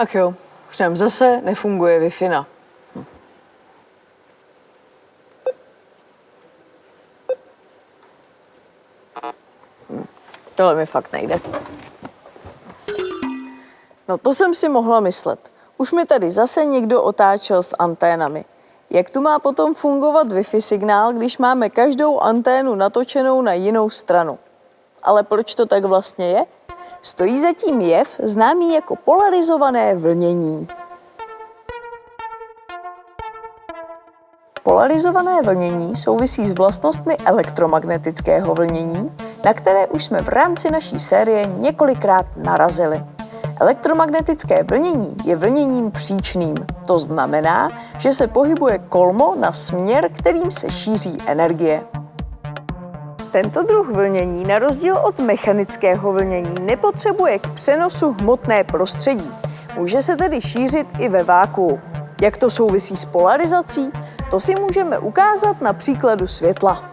Tak jo, už nám zase nefunguje. Hm. Hm, Tohle mi fakt nejde. No to jsem si mohla myslet. Už mi tady zase někdo otáčel s anténami. Jak tu má potom fungovat Wi-Fi signál, když máme každou anténu natočenou na jinou stranu? Ale proč to tak vlastně je? Stojí zatím jev známý jako polarizované vlnění. Polarizované vlnění souvisí s vlastnostmi elektromagnetického vlnění, na které už jsme v rámci naší série několikrát narazili. Elektromagnetické vlnění je vlněním příčným. To znamená, že se pohybuje kolmo na směr, kterým se šíří energie. Tento druh vlnění, na rozdíl od mechanického vlnění, nepotřebuje k přenosu hmotné prostředí. Může se tedy šířit i ve vákuu. Jak to souvisí s polarizací? To si můžeme ukázat na příkladu světla.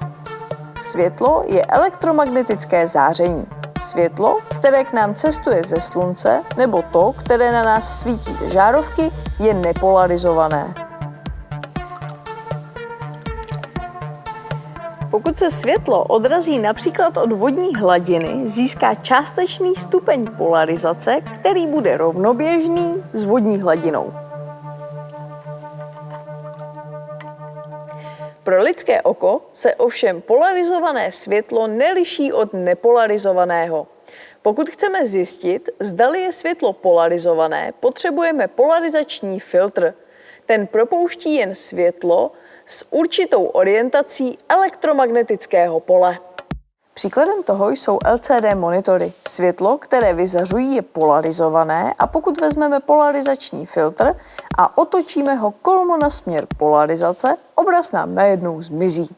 Světlo je elektromagnetické záření. Světlo, které k nám cestuje ze slunce, nebo to, které na nás svítí ze žárovky, je nepolarizované. Pokud se světlo odrazí například od vodní hladiny, získá částečný stupeň polarizace, který bude rovnoběžný s vodní hladinou. Pro lidské oko se ovšem polarizované světlo neliší od nepolarizovaného. Pokud chceme zjistit, zdali je světlo polarizované, potřebujeme polarizační filtr. Ten propouští jen světlo s určitou orientací elektromagnetického pole. Příkladem toho jsou LCD monitory. Světlo, které vyzařují, je polarizované a pokud vezmeme polarizační filtr a otočíme ho kolmo na směr polarizace, obraz nám najednou zmizí.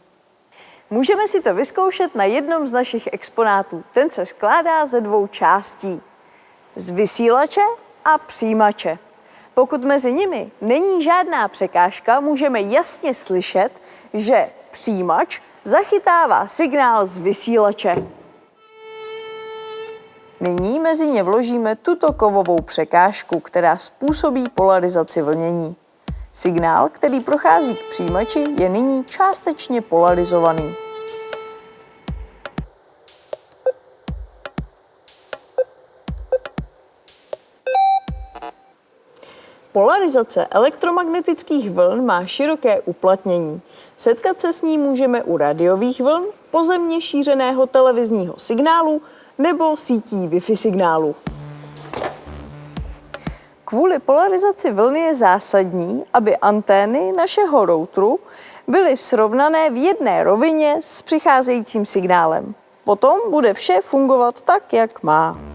Můžeme si to vyzkoušet na jednom z našich exponátů. Ten se skládá ze dvou částí. Z vysílače a přijímače. Pokud mezi nimi není žádná překážka, můžeme jasně slyšet, že přijímač zachytává signál z vysílače. Nyní mezi ně vložíme tuto kovovou překážku, která způsobí polarizaci vlnění. Signál, který prochází k přijímači, je nyní částečně polarizovaný. Polarizace elektromagnetických vln má široké uplatnění. Setkat se s ní můžeme u radiových vln, pozemně šířeného televizního signálu nebo sítí Wi-Fi signálu. Kvůli polarizaci vlny je zásadní, aby antény našeho routeru byly srovnané v jedné rovině s přicházejícím signálem. Potom bude vše fungovat tak, jak má.